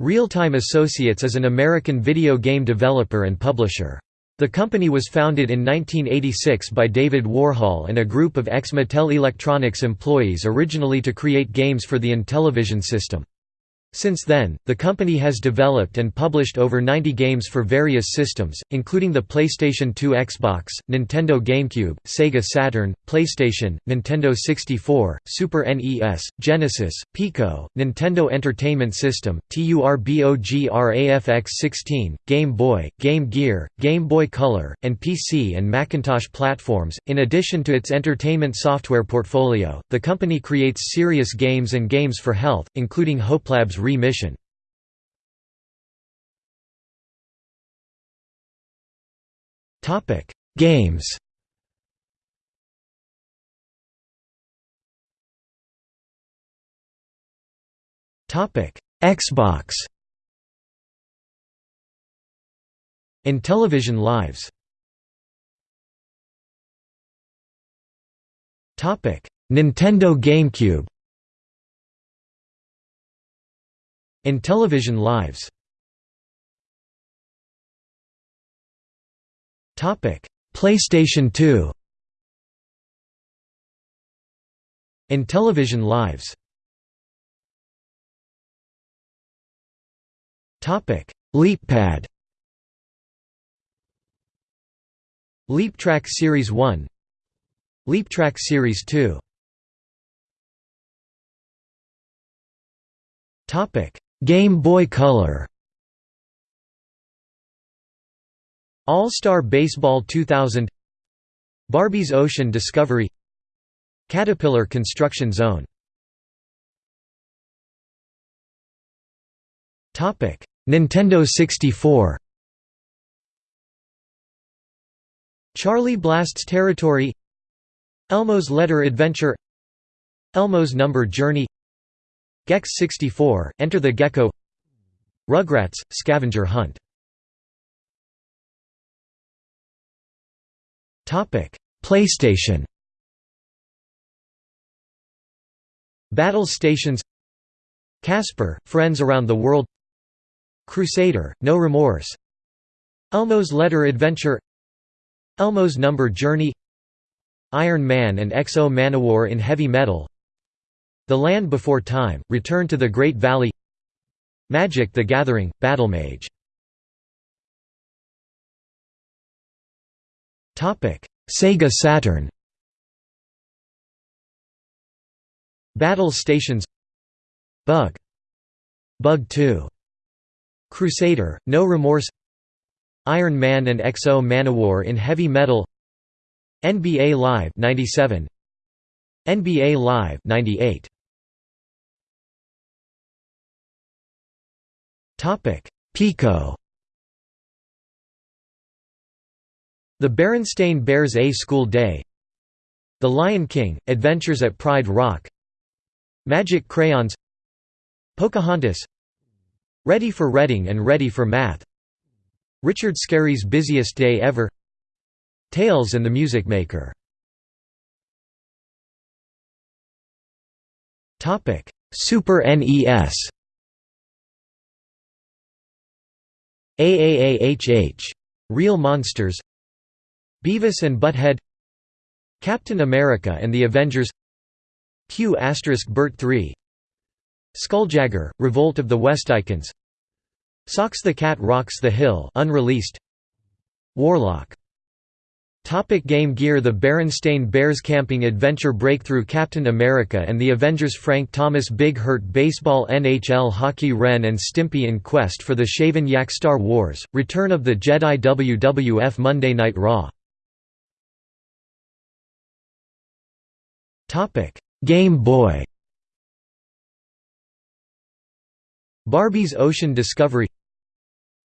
Realtime Associates is an American video game developer and publisher. The company was founded in 1986 by David Warhol and a group of ex-Mattel Electronics employees originally to create games for the Intellivision system. Since then, the company has developed and published over 90 games for various systems, including the PlayStation 2 Xbox, Nintendo GameCube, Sega Saturn, PlayStation, Nintendo 64, Super NES, Genesis, Pico, Nintendo Entertainment System, TURBOGRAFX-16, Game Boy, Game Gear, Game Boy Color, and PC and Macintosh platforms. In addition to its entertainment software portfolio, the company creates serious games and games for health, including HopeLab's Re-Mission Games. Topic Xbox. Intellivision Lives. Topic Nintendo GameCube Intellivision Lives. Topic PlayStation 2 Intellivision Lives. Topic LeapPad LeapTrack Series 1 LeapTrack Series 2 Topic Game Boy Color. All-Star Baseball 2000 Barbie's Ocean Discovery. Caterpillar Construction Zone. Nintendo 64 Charlie Blast's Territory. Elmo's Letter Adventure. Elmo's Number Journey Gex 64, Enter the Gecko. Rugrats, Scavenger Hunt. PlayStation. Battle Stations. Casper, Friends Around the World. Crusader, No Remorse. Elmo's Letter Adventure. Elmo's Number Journey. Iron Man and X-O Manowar in Heavy Metal the Land Before Time, Return to the Great Valley Magic the Gathering, Battlemage Sega Saturn. Battle Stations. Bug. Bug 2 Crusader, No Remorse. Iron Man and X-O Manowar in Heavy Metal. NBA Live 97 NBA Live 98 Pico. The Berenstain Bears A School Day. The Lion King, Adventures at Pride Rock. Magic Crayons. Pocahontas. Ready for Reading and Ready for Math. Richard Scarry's Busiest Day Ever. Tails and the Music Maker. Super NES AAAHH. Real Monsters Beavis and Butthead Captain America and the Avengers Q** Bert 3 Skuljagger, Revolt of the Westicans Socks the Cat Rocks the Hill unreleased Warlock Topic Game Gear The Berenstain Bears Camping Adventure Breakthrough Captain America and the Avengers Frank Thomas Big Hurt Baseball NHL Hockey Ren and Stimpy in Quest for the Shaven Yak Star Wars, Return of the Jedi WWF Monday Night Raw. Game Boy. Barbie's Ocean Discovery.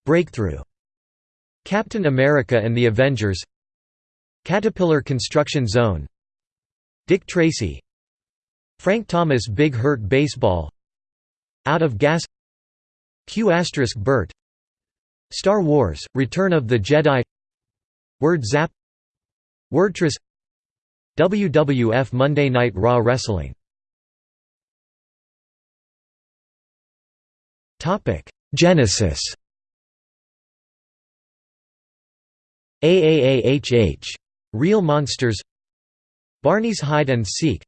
Breakthrough. Captain America and the Avengers Caterpillar Construction Zone. Dick Tracy. Frank Thomas Big Hurt Baseball. Out of Gas. Q** Bert. Star Wars, Return of the Jedi. Word Zap. Wordtris WWF Monday Night Raw Wrestling. Genesis. AAAHH Real Monsters Barney's Hide and Seek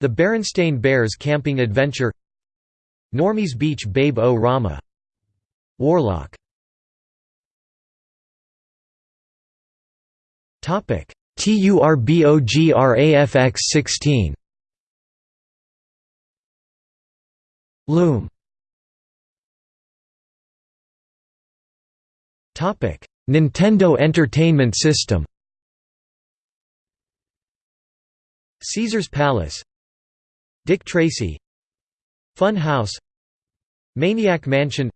The Berenstain Bears Camping Adventure Normy's Beach Babe O Rama Warlock. TURBOGRAFX 16 Loom. Nintendo Entertainment System Caesar's Palace Dick Tracy Fun House Maniac Mansion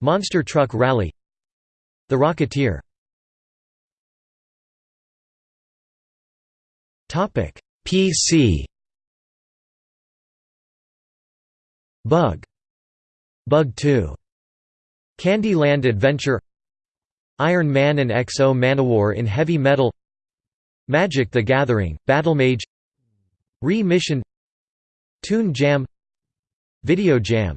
Monster Truck Rally The Rocketeer. PC Bug. Bug 2 Candyland Adventure. Iron Man and XO Manowar in Heavy Metal Magic the Gathering, Battlemage Re-Mission Toon Jam Video Jam